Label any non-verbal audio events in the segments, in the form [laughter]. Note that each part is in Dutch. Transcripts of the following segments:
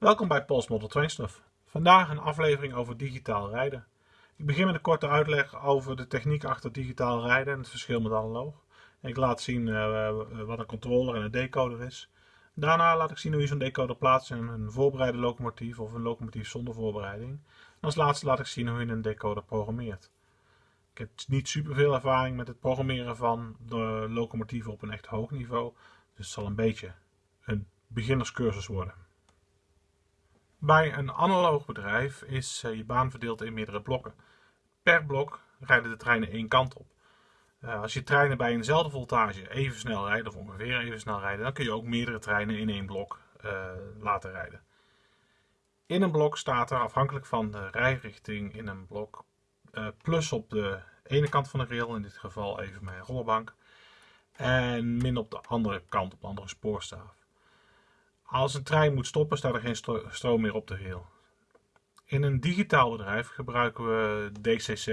Welkom bij Pols Model Train Stuff. Vandaag een aflevering over digitaal rijden. Ik begin met een korte uitleg over de techniek achter digitaal rijden en het verschil met analoog. Ik laat zien uh, wat een controller en een decoder is. Daarna laat ik zien hoe je zo'n decoder plaatst in een voorbereide locomotief of een locomotief zonder voorbereiding. En als laatste laat ik zien hoe je een decoder programmeert. Ik heb niet superveel ervaring met het programmeren van de locomotieven op een echt hoog niveau, dus het zal een beetje een beginnerscursus worden. Bij een analoog bedrijf is eh, je baan verdeeld in meerdere blokken. Per blok rijden de treinen één kant op. Eh, als je treinen bij eenzelfde voltage even snel rijden, of ongeveer even snel rijden, dan kun je ook meerdere treinen in één blok uh, laten rijden. In een blok staat er, afhankelijk van de rijrichting in een blok, plus op de ene kant van de rail, in dit geval even mijn rollerbank, en min op de andere kant, op de andere spoorstaaf. Als een trein moet stoppen, staat er geen stroom meer op de rail. In een digitaal bedrijf gebruiken we DCC,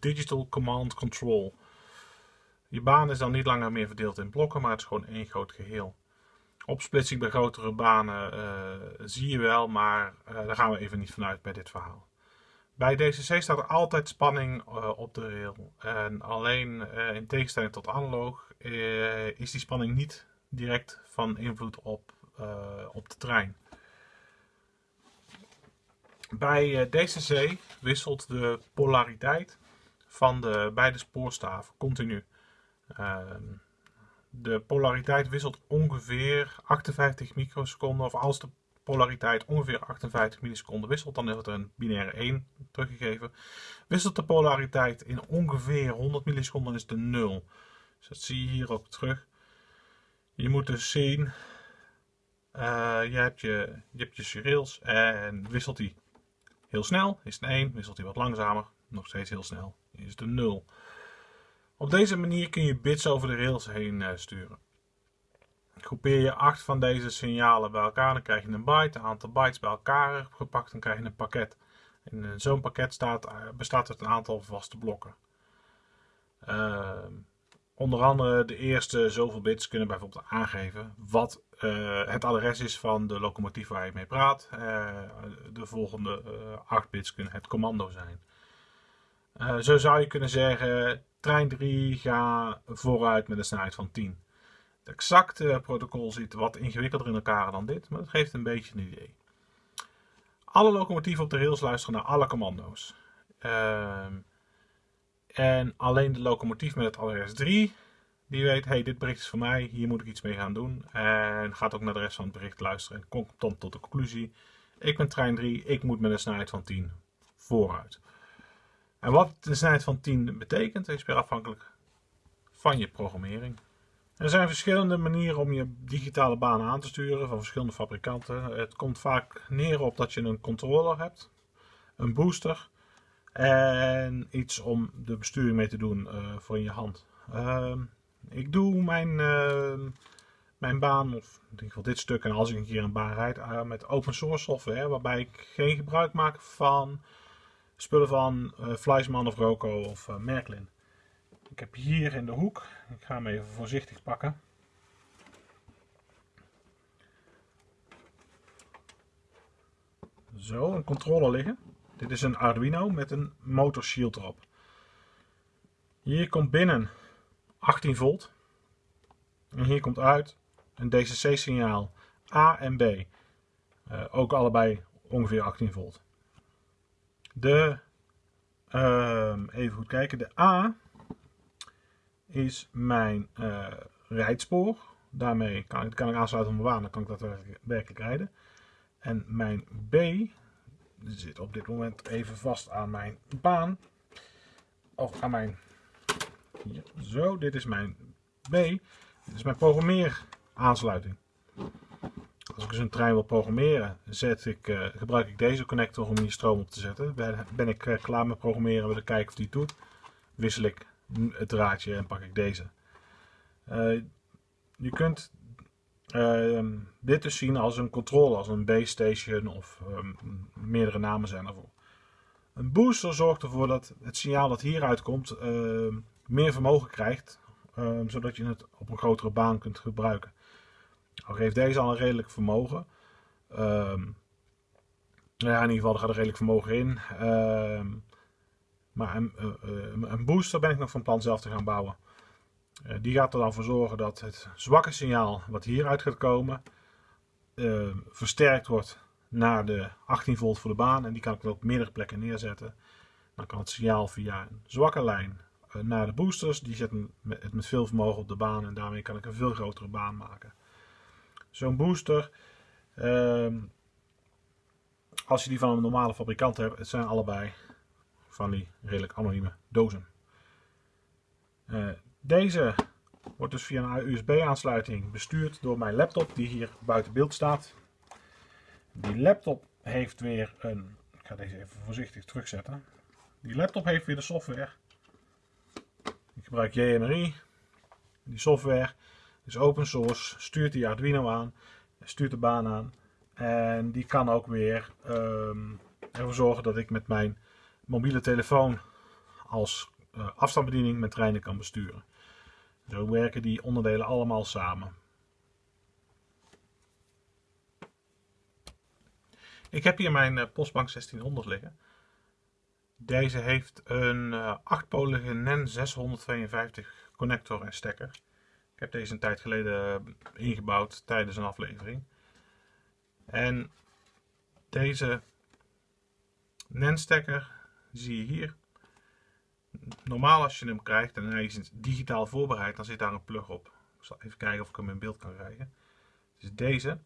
Digital Command Control. Je baan is dan niet langer meer verdeeld in blokken, maar het is gewoon één groot geheel. Opsplitsing bij grotere banen uh, zie je wel, maar uh, daar gaan we even niet vanuit bij dit verhaal. Bij DCC staat er altijd spanning op de rail. En alleen in tegenstelling tot analoog is die spanning niet direct van invloed op, op de trein. Bij DCC wisselt de polariteit van de beide spoorstaven continu. Ehm, de polariteit wisselt ongeveer 58 microseconden. Of als de polariteit ongeveer 58 milliseconden wisselt, dan wordt er een binaire 1 teruggegeven. Wisselt de polariteit in ongeveer 100 milliseconden is de 0. Dus dat zie je hier ook terug. Je moet dus zien, je, hebt je, je hebt je en wisselt die heel snel, is het 1. Wisselt hij wat langzamer, nog steeds heel snel, is het een 0. Op deze manier kun je bits over de rails heen uh, sturen. Groepeer je 8 van deze signalen bij elkaar, dan krijg je een byte. Een aantal bytes bij elkaar gepakt, dan krijg je een pakket. In uh, zo'n pakket staat, uh, bestaat uit een aantal vaste blokken. Ehm, onder andere de eerste zoveel bits kunnen bijvoorbeeld aangeven wat het adres is van de locomotief waar je mee praat. de volgende 8 bits kunnen het commando zijn. zo zou je kunnen zeggen trein 3 ga vooruit met een snelheid van 10. Het exacte protocol zit wat ingewikkelder in elkaar dan dit, maar het geeft een beetje een idee. Alle locomotieven op de rails luisteren naar alle commando's. Uh, en alleen de locomotief met het adres 3, die weet, hey, dit bericht is voor mij, hier moet ik iets mee gaan doen. En gaat ook naar de rest van het bericht luisteren en komt dan tot de conclusie, ik ben trein 3, ik moet met een snelheid van 10 vooruit. En wat de snelheid van 10 betekent, is weer afhankelijk van je programmering. Er zijn verschillende manieren om je digitale baan aan te sturen van verschillende fabrikanten. Het komt vaak neer op dat je een controller hebt, een booster en iets om de besturing mee te doen uh, voor in je hand. Uh, ik doe mijn, uh, mijn baan, of in ieder geval dit stuk, en als ik een keer een baan rijd, eh, met open source software, waarbij ik geen gebruik maak van spullen van uh, of Roco of Merklin. Ik heb hier in de hoek, ik ga hem even voorzichtig pakken. Zo, een controller liggen. Dit is een Arduino met een motorshield erop. Hier komt binnen 18 volt. En hier komt uit een DCC signaal A en B. Uh, ook allebei ongeveer 18 volt. De, uh, even goed kijken, de A is mijn uh. Daarmee kan ik, kan ik aansluiten op mijn baan, dan kan ik daadwerkelijk rijden. En mijn B zit op dit moment even vast aan mijn baan. Of aan mijn, hier, zo, dit is mijn B. Dit is mijn programmeeraansluiting. Als ik dus een trein wil programmeren, zet ik, uh, gebruik ik deze connector om hier stroom op te zetten. Ben, ben ik uh, klaar met programmeren, wil ik kijken of die doet, wissel ik het draadje en pak ik deze. Uh, je kunt ehm, dit dus zien als een controller, als een base station of um, meerdere namen zijn ervoor. Een booster zorgt ervoor dat het signaal dat hieruit komt ehm, meer vermogen krijgt, zodat je het op een grotere baan kunt gebruiken. Al geeft deze al een redelijk vermogen. Ja, in ieder geval, gaat er redelijk vermogen in. Ehm, maar een, eh, eh, een, booster ben ik nog van plan zelf te gaan bouwen. Uh, die gaat er dan voor zorgen dat het zwakke signaal wat hieruit gaat komen, ehm, versterkt wordt naar de 18 volt voor de baan. En die kan ik dan op meerdere plekken neerzetten. Dan kan het signaal via een zwakke lijn naar de boosters. Die zetten het met veel vermogen op de baan en daarmee kan ik een veel grotere baan maken. Zo'n booster ehm, als je die van een normale fabrikant hebt, het zijn allebei van die redelijk anonieme dozen. Deze wordt dus via een USB-aansluiting bestuurd door mijn laptop die hier buiten beeld staat. Die laptop heeft weer een, ik ga deze even voorzichtig terugzetten. Die laptop heeft weer de software. Ik gebruik JMRI. Die software is open source, stuurt die Arduino aan, stuurt de baan aan. En die kan ook weer um, ervoor zorgen dat ik met mijn mobiele telefoon als afstandsbediening mijn treinen kan besturen. Zo werken die onderdelen allemaal samen. Ik heb hier mijn uh, Postbank 1600 liggen. Deze heeft een uh, 8-polige NEN 652 connector en stekker. Ik heb deze een tijd geleden ingebouwd tijdens een aflevering. En deze NAND-stekker zie je hier. Normaal als je hem krijgt en hij is digitaal voorbereid, dan zit daar een plug op. Ik zal even kijken of ik hem in beeld kan krijgen. Dus deze.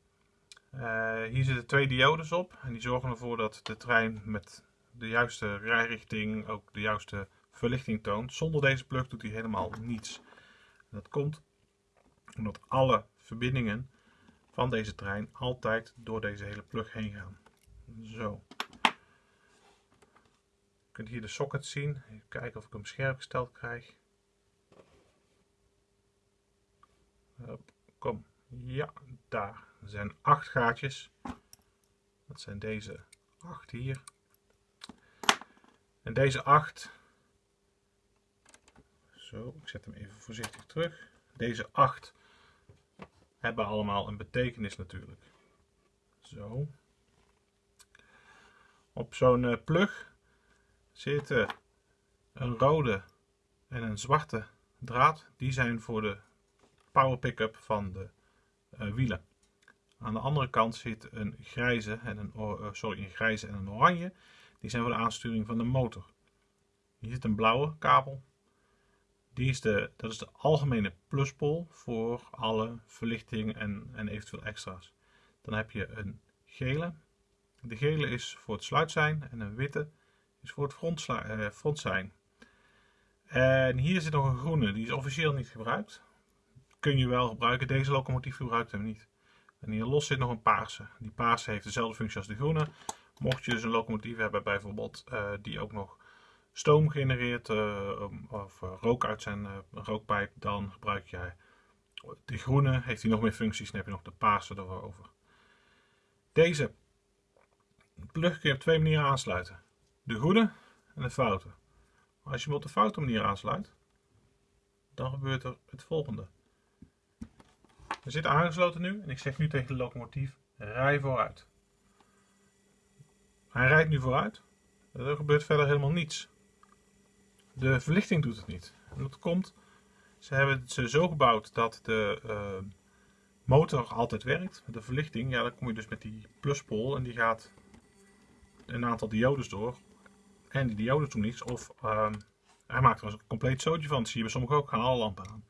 Uh, hier zitten twee diodes op en die zorgen ervoor dat de trein met de juiste rijrichting ook de juiste verlichting toont. Zonder deze plug doet hij helemaal niets. Dat komt omdat alle verbindingen van deze trein altijd door deze hele plug heen gaan. Zo. Je kunt hier de socket zien. Even kijken of ik hem scherp gesteld krijg. kom. Ja, daar. Er zijn acht gaatjes. Dat zijn deze acht hier. En deze acht. Zo, ik zet hem even voorzichtig terug. Deze acht hebben allemaal een betekenis natuurlijk. Zo. Op zo'n uh, plug zitten een rode en een zwarte draad. Die zijn voor de power pick-up van de uh, wielen. Aan de andere kant zit een grijze en een, uh, sorry, een grijze en een oranje. Die zijn voor de aansturing van de motor. Hier zit een blauwe kabel die is de, dat is de algemene pluspol voor alle verlichting en, en eventueel extra's. Dan heb je een gele. De gele is voor het sluitsein en een witte is voor het eh, frontsein. En hier zit nog een groene, die is officieel niet gebruikt. Kun je wel gebruiken, deze locomotief gebruikt hem niet. En hier los zit nog een paarse. Die paarse heeft dezelfde functie als de groene. Mocht je dus een locomotief hebben bijvoorbeeld uh, die ook nog stoom genereert uh, of rook uit zijn rookpijp, dan gebruik jij de groene. Heeft hij nog meer functies, dan heb je nog de paarse erover. Deze plug kun je op twee manieren aansluiten. De goede en de foute. Als je hem op de foute manier aansluit, dan gebeurt er het volgende. We zitten aangesloten nu en ik zeg nu tegen de locomotief, rij vooruit. Hij rijdt nu vooruit. Er gebeurt verder helemaal niets. De verlichting doet het niet. En dat komt, ze hebben het zo gebouwd dat de uh, motor altijd werkt. De verlichting, ja, dan kom je dus met die pluspol en die gaat een aantal diodes door. En die diodes doen niets. Of uh, hij maakt er een compleet zootje van. Dat zie je bij sommigen ook, gaan alle lampen aan.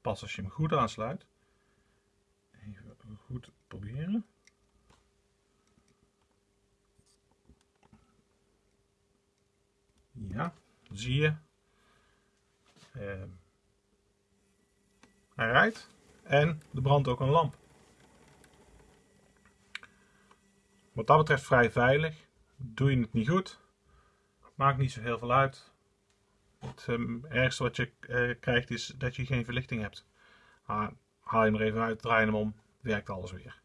Pas als je hem goed aansluit. Even goed proberen. Ja, zie je. Uh, hij rijdt en er brandt ook een lamp. Wat dat betreft vrij veilig. Doe je het niet goed, maakt niet zo heel veel uit. Het um, ergste wat je uh, krijgt is dat je geen verlichting hebt. Haal je hem er even uit, draai hem om, werkt alles weer.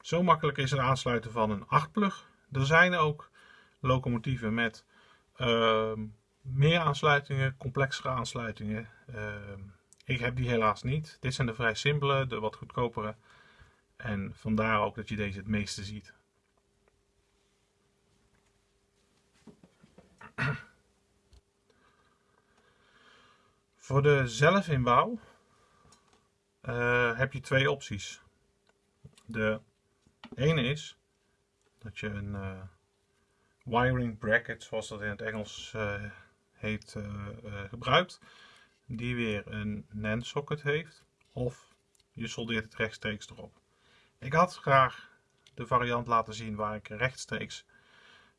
Zo makkelijk is het aansluiten van een 8-plug. Er zijn ook locomotieven met uh, meer aansluitingen, complexere aansluitingen. Uh, ik heb die helaas niet. Dit zijn de vrij simpele, de wat goedkopere. En vandaar ook dat je deze het meeste ziet. [clears throat] Voor de zelfinbouw uh, heb je twee opties. De ene is dat je een uh, wiring bracket, zoals dat in het Engels uh, heet, gebruikt. Die weer een NAND socket heeft. Of je soldeert het rechtstreeks erop. Ik had graag de variant laten zien waar ik rechtstreeks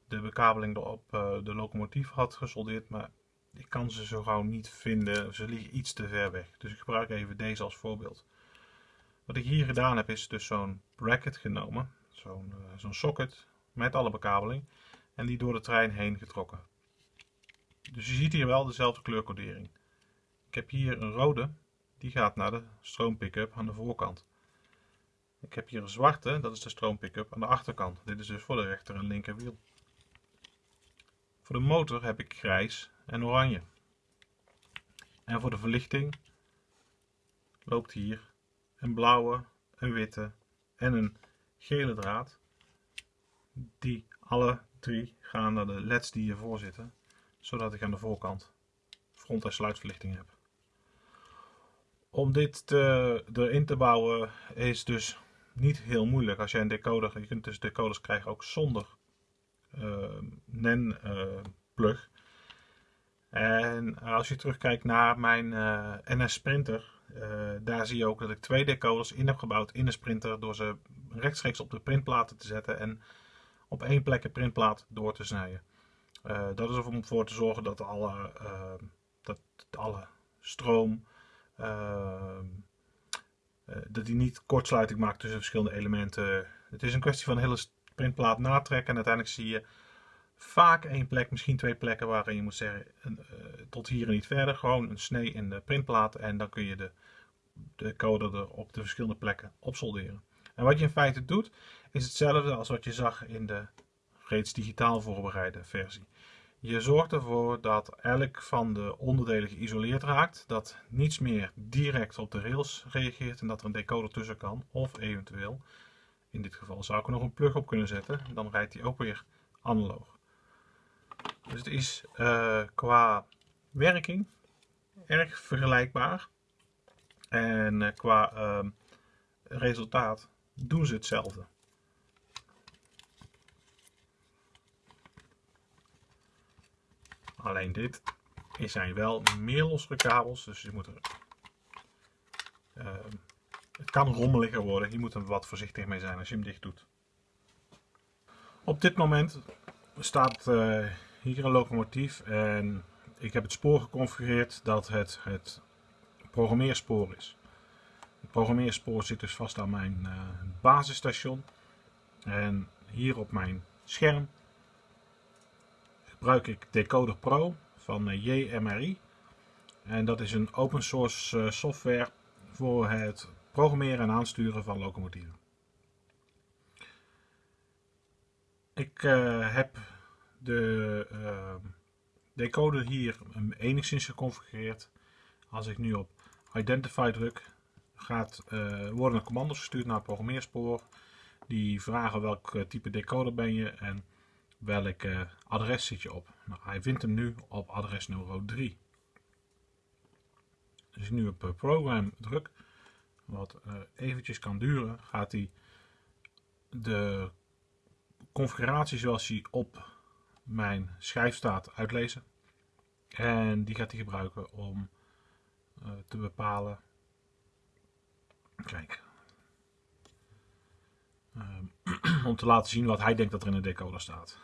de bekabeling op de locomotief had gesoldeerd. Maar ik kan ze zo gauw niet vinden. Ze liggen iets te ver weg. Dus ik gebruik even deze als voorbeeld. Wat ik hier gedaan heb is dus zo'n bracket genomen. Zo'n uh, zo'n socket met alle bekabeling. En die door de trein heen getrokken. Dus je ziet hier wel dezelfde kleurcodering. Ik heb hier een rode. Die gaat naar de stroompickup aan de voorkant. Ik heb hier een zwarte. Dat is de stroompickup aan de achterkant. Dit is dus voor de rechter en linker wiel. Voor de motor heb ik grijs en oranje. En voor de verlichting loopt hier een blauwe, een witte en een gele draad. Die alle drie gaan naar de leds die hiervoor zitten, zodat ik aan de voorkant front- en sluitverlichting heb. Om dit te, erin te bouwen is dus niet heel moeilijk. Als je een decoder, je kunt dus decoders krijgen ook zonder uh, NEN uh, plug. En als je terugkijkt naar mijn eh, NS Sprinter, daar zie je ook dat ik twee decoders in heb gebouwd in de Sprinter door ze rechtstreeks op de printplaten te zetten en op één plek een printplaat door te snijden. Dat is om ervoor te zorgen dat alle, dat alle stroom, dat die niet kortsluiting maakt tussen verschillende elementen. Het is een kwestie van hele printplaat natrekken en uiteindelijk zie je vaak één plek, misschien twee plekken waarin je moet zeggen uh, tot hier en niet verder. Gewoon een snee in de printplaat en dan kun je de, de code er op de verschillende plekken opsolderen. En wat je in feite doet is hetzelfde als wat je zag in de reeds digitaal voorbereide versie. Je zorgt ervoor dat elk van de onderdelen geïsoleerd raakt, dat niets meer direct op de rails reageert en dat er een decoder tussen kan. Of eventueel, in dit geval zou ik er nog een plug op kunnen zetten, dan rijdt hij ook weer analoog. Dus het is uh, qua werking erg vergelijkbaar. En uh, qua uh, resultaat doen ze hetzelfde. Alleen dit zijn wel meer losse kabels, dus je moet er, ehm, het kan rommeliger worden. Je moet er wat voorzichtig mee zijn als je hem dicht doet. Op dit moment staat uh, hier een locomotief en ik heb het spoor geconfigureerd dat het het programmeerspoor is. Het programmeerspoor zit dus vast aan mijn uh, basisstation en hier op mijn scherm gebruik ik Decoder Pro van uh, JMRI en dat is een open source software voor het programmeren en aansturen van locomotieven. Ik heb de uh, decoder hier enigszins geconfigureerd. Als ik nu op Identify druk, gaat, uh, worden er commando's gestuurd naar het programmeerspoor. Die vragen welk eh, type decoder ben je en welk adres zit je op. Nou, hij vindt hem nu op adres nummer 3. Als ik nu op program druk, wat eventjes kan duren, gaat hij de configuratie zoals hij op mijn schijf staat uitlezen. En die gaat hij gebruiken om uh, te bepalen. Kijk. Uh, [clears throat] om te laten zien wat hij denkt dat er in de decoder staat.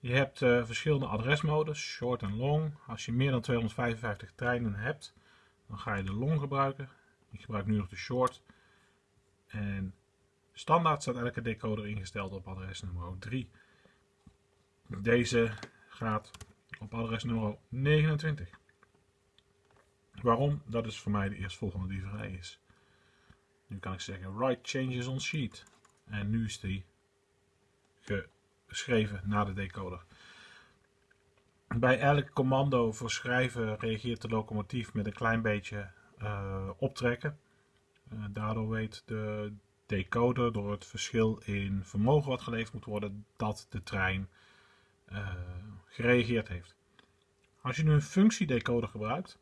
Je hebt uh, verschillende adresmodes, short en long. Als je meer dan 255 treinen hebt, dan ga je de long gebruiken. Ik gebruik nu nog de short. En standaard staat elke decoder ingesteld op adres nummer 3. Deze gaat op adresnummer 29. Waarom? Dat is voor mij de eerstvolgende die vrij is. Nu kan ik zeggen write changes on sheet. En nu is die geschreven naar de decoder. Bij elk commando voor schrijven reageert de locomotief met een klein beetje uh, optrekken. Uh, daardoor weet de decoder door het verschil in vermogen wat geleverd moet worden dat de trein gereageerd heeft. Als je nu een functiedecoder gebruikt,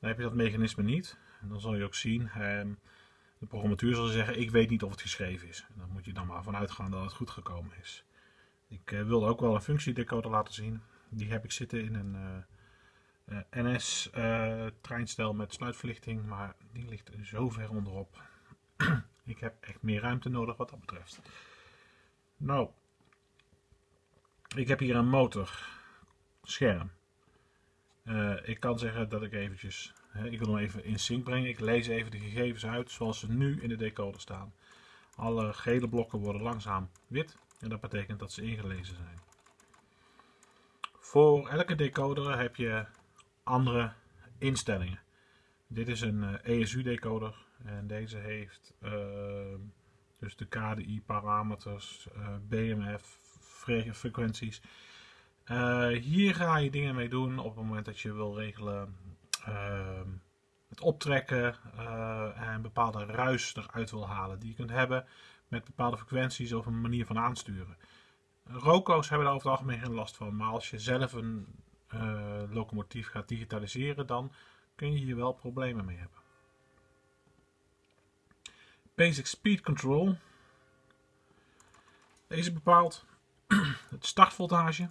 dan heb je dat mechanisme niet. En dan zal je ook zien, ehm, de programmatuur zal zeggen, ik weet niet of het geschreven is. En dan moet je dan maar vanuit gaan dat het goed gekomen is. Ik wilde ook wel een functiedecoder laten zien. Die heb ik zitten in een uh, uh, NS-treinstel met sluitverlichting, maar die ligt zo ver onderop. [clears throat] ik heb echt meer ruimte nodig wat dat betreft. Nou, ik heb hier een motorscherm. ik kan zeggen dat ik eventjes ik wil hem even in sync brengen. Ik lees even de gegevens uit zoals ze nu in de decoder staan. Alle gele blokken worden langzaam wit en dat betekent dat ze ingelezen zijn. Voor elke decoder heb je andere instellingen. Dit is een ESU eh, e decoder en deze heeft uh, dus de KDI parameters, eh, BMF frequenties. Uh, hier ga je dingen mee doen op het moment dat je wil regelen Ehm, het optrekken en bepaalde ruis eruit wil halen die je kunt hebben met bepaalde frequenties of een manier van aansturen. Roco's hebben daar over het algemeen geen last van, maar als je zelf een uh, locomotief gaat digitaliseren, dan kun je hier wel problemen mee hebben. Basic Speed Control. Deze bepaalt [clears throat] het startvoltage,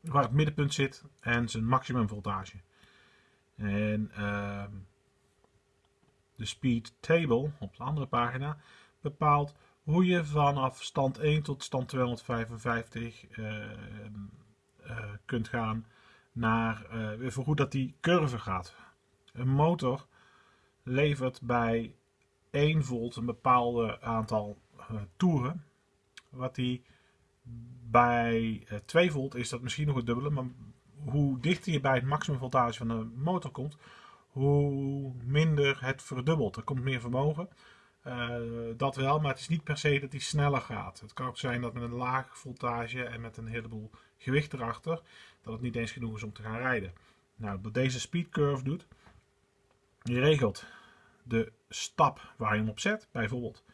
waar het middenpunt zit en zijn maximum voltage. En uh, de speed table op de andere pagina bepaalt hoe je vanaf stand 1 tot stand 255 uh, uh, kunt gaan naar uh, voor hoe dat die curve gaat. Een motor levert bij 1 volt een bepaald aantal toeren, wat die bij 2 eh, volt is dat misschien nog het dubbele, maar hoe dichter je bij het maximum voltage van de motor komt, hoe minder het verdubbelt. Er komt meer vermogen. Uh, dat wel, maar het is niet per se dat hij sneller gaat. Het kan ook zijn dat met een laag voltage en met een heleboel gewicht erachter, dat het niet eens genoeg is om te gaan rijden. Nou, wat deze speed curve doet, je regelt de stap waar je hem op zet, bijvoorbeeld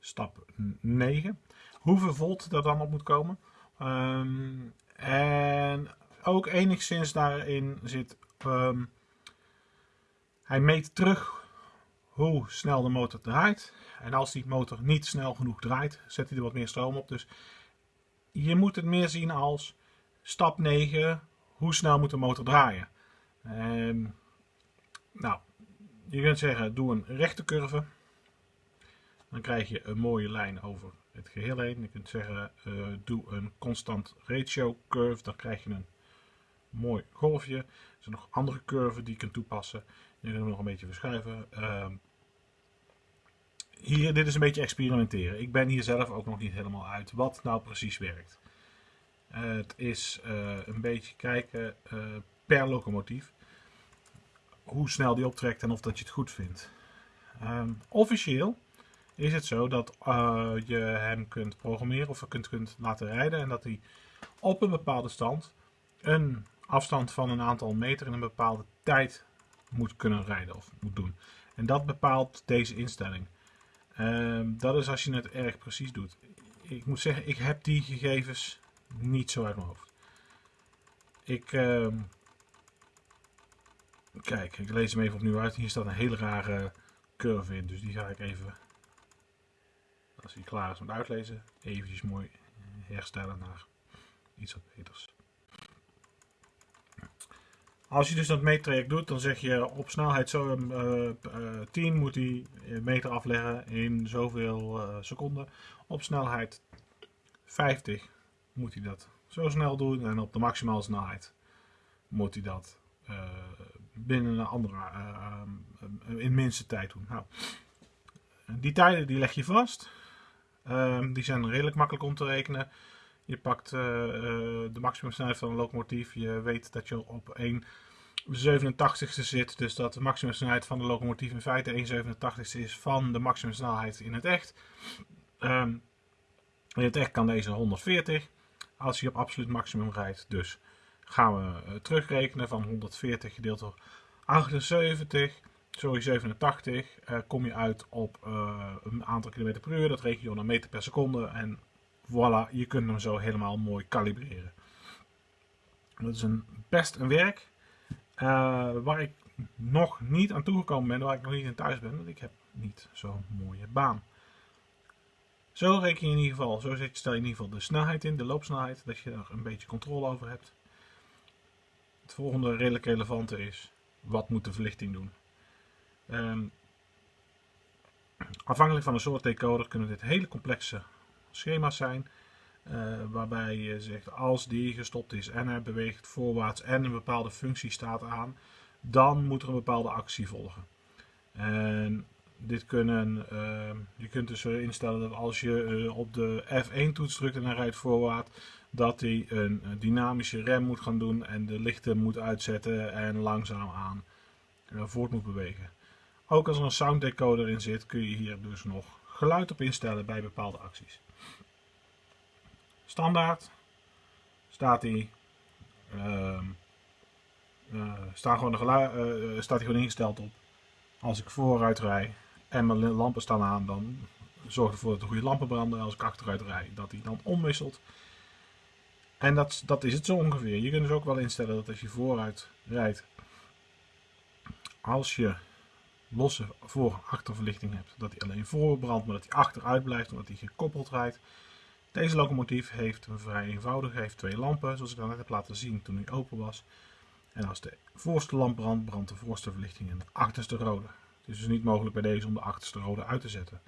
stap 9 hoeveel volt er dan op moet komen. Ehm, en ook enigszins daarin zit, um, hij meet terug hoe snel de motor draait. En als die motor niet snel genoeg draait, zet hij er wat meer stroom op. Dus je moet het meer zien als stap 9, hoe snel moet de motor draaien. Um, nou, je kunt zeggen, doe een rechte curve. Dan krijg je een mooie lijn over het geheel heen. Je kunt zeggen, uh, doe een constant ratio curve, dan krijg je een mooi golfje. Er zijn nog andere curven die je kunt toepassen. Je kunt hem nog een beetje verschuiven. Uh, hier, dit is een beetje experimenteren. Ik ben hier zelf ook nog niet helemaal uit wat nou precies werkt. Het is uh, een beetje kijken per locomotief. Hoe snel die optrekt en of dat je het goed vindt. Um, officieel is het zo dat uh, je hem kunt programmeren of kunt, kunt laten rijden en dat hij op een bepaalde stand een afstand van een aantal meter in een bepaalde tijd moet kunnen rijden of moet doen. En dat bepaalt deze instelling. Uh, dat is als je het erg precies doet. Ik moet zeggen, ik heb die gegevens niet zo uit mijn hoofd. Ik, uh, kijk, ik lees hem even opnieuw uit. Hier staat een hele rare curve in, dus die ga ik even als hij klaar is met uitlezen, eventjes mooi herstellen naar iets wat beters. Als je dus dat meettraject doet, dan zeg je op snelheid zo, uh, uh, 10 moet hij meter afleggen in zoveel seconden. Op snelheid 50 moet hij dat zo snel doen en op de maximale snelheid moet hij dat binnen een andere, in minste tijd doen. Nou, die tijden die leg je vast. Um, die zijn redelijk makkelijk om te rekenen. Je pakt uh, uh, de maximumsnelheid van een locomotief. Je weet dat je op 1 87ste zit. Dus dat de maximumsnelheid van de locomotief in feite 1,87ste is van de maximumsnelheid in het echt. Um, in het echt kan deze 140 als je op absoluut maximum rijdt. Dus gaan we uh, terugrekenen van 140 gedeeld door 78 sorry, 87, uh, kom je uit op een aantal kilometer per uur. Dat reken je dan meter per seconde. En voilà, je kunt hem zo helemaal mooi kalibreren. Dat is een, best een werk uh, waar ik nog niet aan toegekomen ben, waar ik nog niet in thuis ben, want ik heb niet zo'n mooie baan. Zo reken je in ieder geval, zo stel je in ieder geval de snelheid in, de loopsnelheid, dat je er een beetje controle over hebt. Het volgende redelijk relevante is, wat moet de verlichting doen? Um, afhankelijk van de soort decoder kunnen dit hele complexe schema's zijn. Uh, waarbij je zegt als die gestopt is en hij beweegt voorwaarts en een bepaalde functie staat aan, dan moet er een bepaalde actie volgen. En dit kunnen, uh, je kunt dus instellen dat als je uh, op de F1 toets drukt en hij rijdt voorwaarts, dat hij een dynamische rem moet gaan doen en de lichten moet uitzetten en langzaam aan voort moet bewegen. Ook als er een sound decoder in zit, kun je hier dus nog geluid op instellen bij bepaalde acties. Standaard staat hij, uh, staat, gewoon geluid, uh, staat hij gewoon ingesteld op. Als ik vooruit rij en mijn lampen staan aan, dan zorgt ervoor dat de goede lampen branden. Als ik achteruit rij, dat hij dan omwisselt. En dat, dat is het zo ongeveer. Je kunt dus ook wel instellen dat als je vooruit rijdt, als je losse voor-achterverlichting hebt, dat hij alleen voor brandt, maar dat hij achteruit blijft, omdat hij gekoppeld rijdt. Deze locomotief heeft een vrij eenvoudig, heeft twee lampen, zoals ik net heb laten zien toen hij open was. En als de voorste lamp brandt, brandt de voorste verlichting en de achterste rode. Het is dus niet mogelijk bij deze om de achterste rode uit te zetten.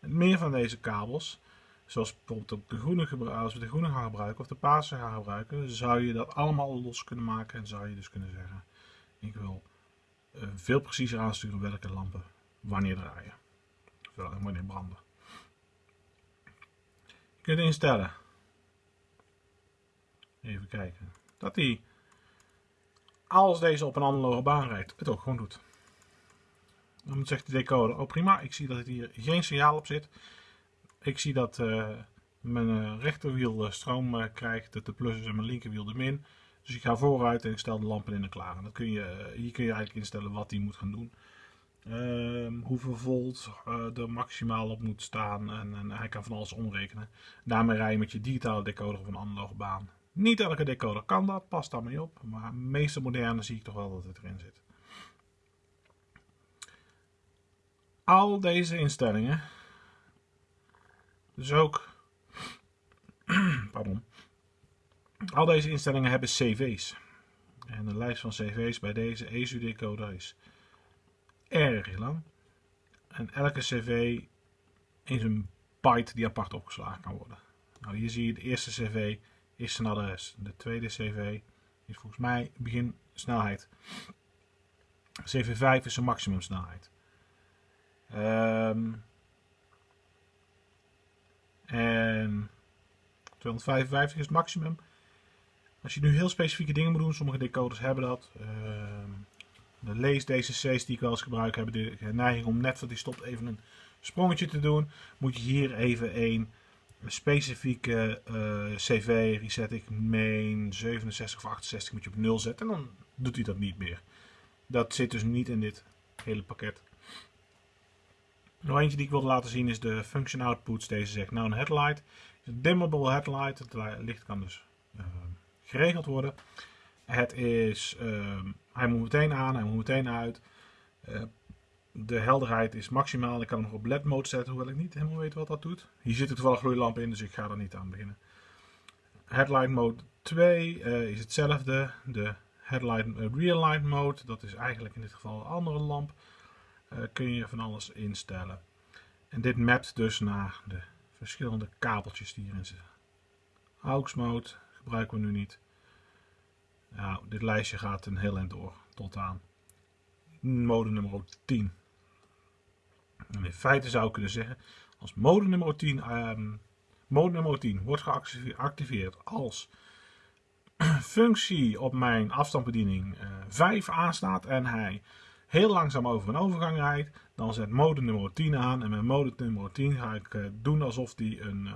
Met meer van deze kabels, zoals bijvoorbeeld de groene, als we de groene gaan gebruiken of de paarse gaan gebruiken, zou je dat allemaal los kunnen maken en zou je dus kunnen zeggen, ik wil uh, veel preciezer aansturen welke lampen wanneer draaien. En wanneer branden. Kunt instellen. Even kijken. Dat hij, als deze op een analoge baan rijdt, het ook gewoon doet. Dan zegt de decoder, oh prima, ik zie dat hier geen signaal op zit. Ik zie dat uh, mijn uh, rechterwiel stroom krijgt, dat de plus is en mijn linkerwiel de min. Dus ik ga vooruit en ik stel de lampen in en klaar. Dat kun je, hier kun je eigenlijk instellen wat die moet gaan doen. Um, hoeveel volt uh, er maximaal op moet staan. En, en, hij kan van alles omrekenen. Daarmee rij je met je digitale decoder op een analoge baan. Niet elke decoder kan dat, past daar mee op. Maar de meeste moderne zie ik toch wel dat het erin zit. Al deze instellingen. Dus ook. [clears throat] pardon. Al deze instellingen hebben cv's. En de lijst van cv's bij deze ESU decoder is erg lang. En elke cv is een byte die apart opgeslagen kan worden. Nou, hier zie je de eerste cv is zijn adres. De tweede cv is volgens mij begin snelheid. CV5 is zijn maximum snelheid. Um, en 255 is het maximum. Als je nu heel specifieke dingen moet doen, sommige decoders hebben dat. Uh, de lees-DCC's die ik wel eens gebruik hebben de neiging om net voor die stopt even een sprongetje te doen. Moet je hier even een specifieke uh, CV, reset ik main 67 of 68 moet je op 0 zetten en dan doet hij dat niet meer. Dat zit dus niet in dit hele pakket. Nog eentje die ik wilde laten zien is de function outputs. Deze zegt nou een headlight. Een dimmable headlight. Het licht kan dus uh, geregeld worden. Het is, uh, hij moet meteen aan, hij moet meteen uit. Uh, de helderheid is maximaal. Ik kan hem nog op LED mode zetten, hoewel ik niet helemaal weet wat dat doet. Hier zit toevallig gloeilamp in, dus ik ga er niet aan beginnen. Headlight mode 2 uh, eh, is hetzelfde. De headlight uh, real light mode, dat is eigenlijk in dit geval een andere lamp. kun je van alles instellen. En dit mapt dus naar de verschillende kabeltjes die hierin zitten. AUX mode gebruiken we nu niet. Nou, dit lijstje gaat een heel eind door, tot aan mode nummer 10. En in feite zou ik kunnen zeggen, als mode nummer 10, um, ehm, mode nummer 10 wordt geactiveerd als [clears throat] functie op mijn afstandsbediening uh, 5 aanstaat en hij heel langzaam over een overgang rijdt, dan zet mode nummer 10 aan en met mode nummer 10 ga ik uh, doen alsof die een uh,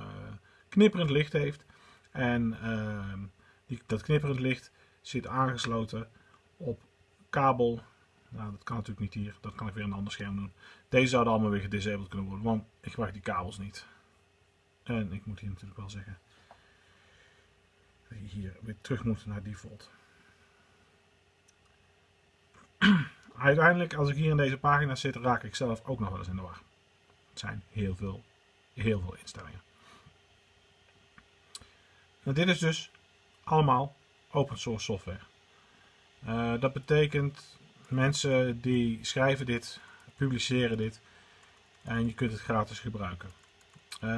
knipperend licht heeft. En ehm, die, dat knipperend licht zit aangesloten op kabel. Nou, dat kan natuurlijk niet hier. Dat kan ik weer een ander scherm doen. Deze zouden allemaal weer gedisabled kunnen worden, want ik gebruik die kabels niet. En ik moet hier natuurlijk wel zeggen dat je hier weer terug moet naar default. [clears throat] Uiteindelijk, als ik hier in deze pagina zit, raak ik zelf ook nog wel eens in de war. Het zijn heel veel, heel veel instellingen. Nou, dit is dus allemaal open source software. Uh, dat betekent mensen die schrijven dit, publiceren dit en je kunt het gratis gebruiken. Uh,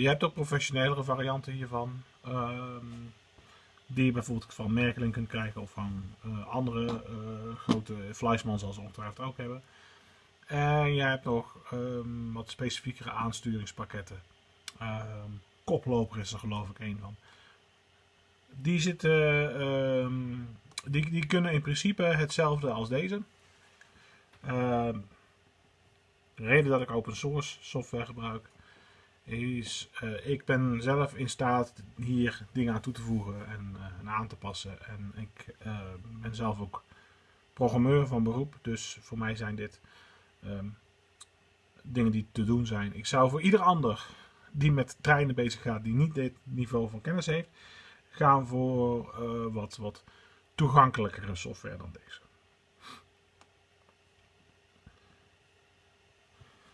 je hebt ook professionelere varianten hiervan. Uh, die je bijvoorbeeld van Merkelin kunt krijgen of van uh, andere grote Fleischmann zoals ze ongetwijfeld ook hebben. En je hebt nog um, wat specifiekere aansturingspakketten. Ehm, koploper is er geloof ik een van. Die, zitten, ehm, die, die kunnen in principe hetzelfde als deze. de reden dat ik open source software gebruik is, uh, ik ben zelf in staat hier dingen aan toe te voegen en, uh, aan te passen. En ik uh, ben zelf ook programmeur van beroep, dus voor mij zijn dit dingen die te doen zijn. Ik zou voor ieder ander die met treinen bezig gaat, die niet dit niveau van kennis heeft, gaan voor wat, wat toegankelijkere software dan deze.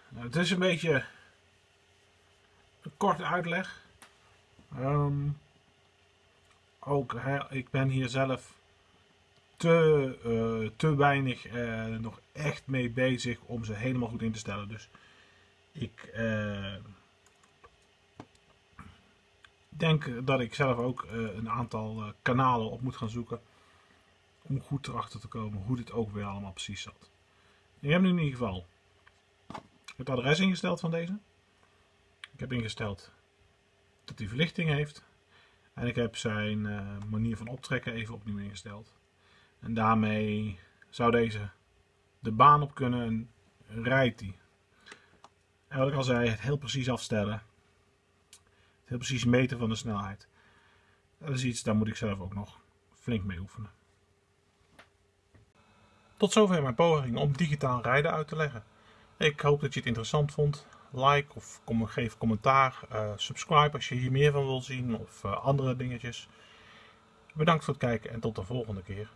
Nou, het is een beetje een korte uitleg. Um, ook, ik ben hier zelf te, uh, te weinig uh, nog echt mee bezig om ze helemaal goed in te stellen. Dus ik denk dat ik zelf ook een aantal kanalen op moet gaan zoeken. Om goed erachter te komen hoe dit ook weer allemaal precies zat. Ik heb nu in ieder geval het adres ingesteld van deze. Ik heb ingesteld dat hij verlichting heeft. En ik heb zijn uh, manier van optrekken even opnieuw ingesteld. En daarmee zou deze de baan op kunnen en rijdt hij. En wat ik al zei, het heel precies afstellen. Heel precies meten van de snelheid. Dat is iets, daar moet ik zelf ook nog flink mee oefenen. Tot zover mijn poging om digitaal rijden uit te leggen. Ik hoop dat je het interessant vond like of geef commentaar. Uh, subscribe als je hier meer van wil zien of uh, andere dingetjes. Bedankt voor het kijken en tot de volgende keer.